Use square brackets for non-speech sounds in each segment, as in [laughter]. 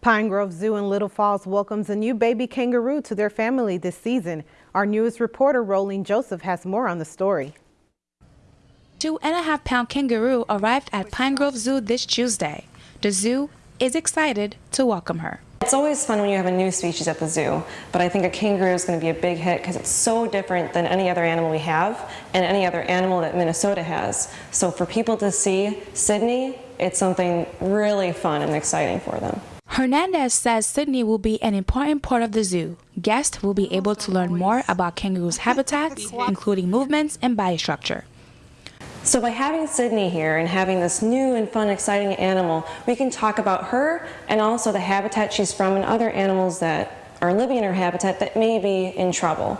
Pine Grove Zoo in Little Falls welcomes a new baby kangaroo to their family this season. Our newest reporter, Rolene Joseph, has more on the story. Two and a half pound kangaroo arrived at Pine Grove Zoo this Tuesday. The zoo is excited to welcome her. It's always fun when you have a new species at the zoo, but I think a kangaroo is going to be a big hit because it's so different than any other animal we have and any other animal that Minnesota has. So for people to see Sydney, it's something really fun and exciting for them. Hernandez says Sydney will be an important part of the zoo. Guests will be able to learn more about kangaroos' habitats, [laughs] including movements and body structure. So by having Sydney here and having this new and fun, exciting animal, we can talk about her and also the habitat she's from and other animals that are living in her habitat that may be in trouble.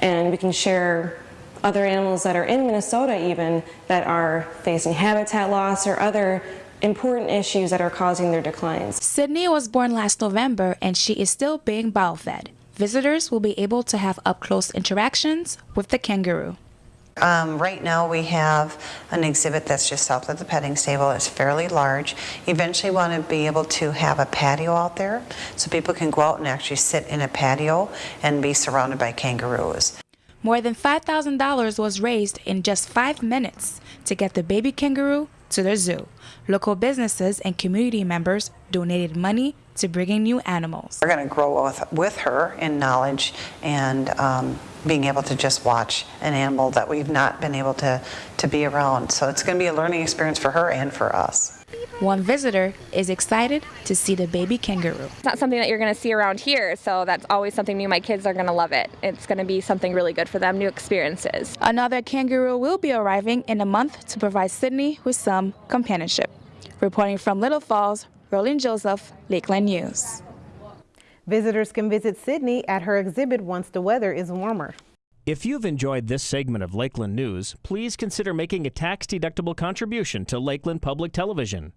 And we can share other animals that are in Minnesota even that are facing habitat loss or other important issues that are causing their declines. Sydney was born last November and she is still being bottle fed. Visitors will be able to have up-close interactions with the kangaroo. Um, right now we have an exhibit that's just south of the petting stable. It's fairly large. Eventually want to be able to have a patio out there so people can go out and actually sit in a patio and be surrounded by kangaroos. More than $5,000 was raised in just five minutes to get the baby kangaroo to the zoo. Local businesses and community members donated money to bringing new animals. We're going to grow with, with her in knowledge and um, being able to just watch an animal that we've not been able to, to be around. So it's going to be a learning experience for her and for us. One visitor is excited to see the baby kangaroo. It's not something that you're going to see around here, so that's always something new. My kids are going to love it. It's going to be something really good for them, new experiences. Another kangaroo will be arriving in a month to provide Sydney with some companionship. Reporting from Little Falls, Rolene Joseph, Lakeland News. Visitors can visit Sydney at her exhibit once the weather is warmer. If you've enjoyed this segment of Lakeland News, please consider making a tax-deductible contribution to Lakeland Public Television.